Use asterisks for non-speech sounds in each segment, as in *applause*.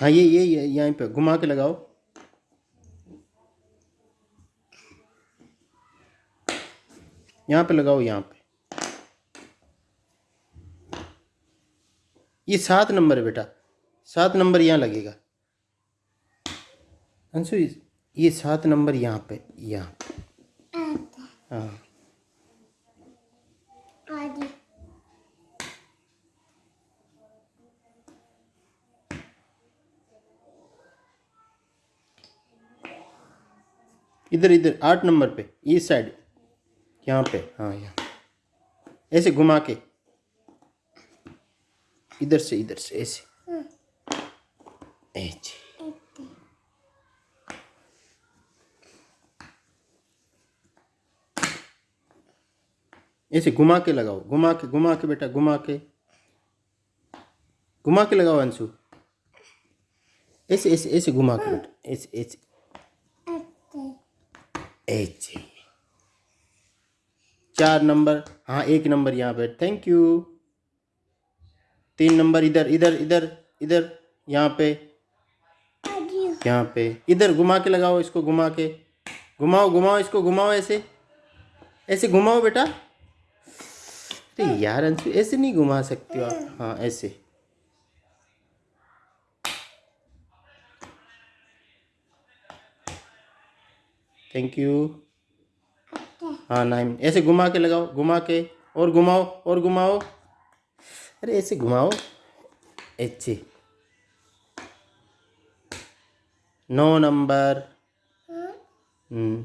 हाँ ये ये ये यहाँ पे घुमा के लगाओ। यहाँ पे लगाओ यहाँ पे। ये सात नंबर है बेटा। सात नंबर यहाँ लगेगा। अंशु ये सात नंबर यहाँ पे यहाँ पे। हाँ। इधर इधर, आठ नंबर पे इस साइड यहाँ पे हाँ यहाँ। ऐसे घुमा के, इधर से इधर से, ऐसे। ऐसे। ऐसे घुमा के लगाओ, घुमा के घुमा के बेटा, घुमा के। घुमा के लगाओ अंशु। ऐसे ऐसे ऐसे घुमा के बेटा, ऐसे ऐसे। ऐसे चार नंबर हाँ एक नंबर यहाँ पे। थैंक यू तीन नंबर इधर इधर इधर इधर, यहाँ पे। यहाँ पे। इधर घुमा के लगाओ इसको, घुमा के। घुमाओ घुमाओ इसको, घुमाओ ऐसे। ऐसे घुमाओ बेटा। अरे यार, अंशु, ऐसे नहीं घुमा सकते हो आप। हाँ ऐसे। थैंक यू हाँ नाइन ऐसे घुमा के लगाओ घुमा के और घुमाओ और घुमाओ। अरे ऐसे घुमाओ। ऐसे। नौ नंबर। हम्म।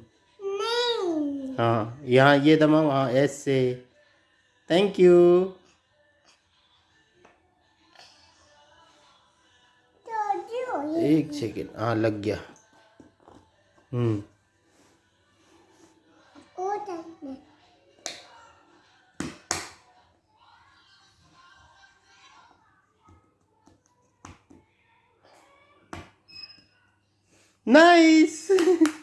हाँ यहाँ ये दबाओ हाँ ऐसे। थैंक हो ये एक सेकेंड हाँ लग गया। हम्म। Nice! *laughs*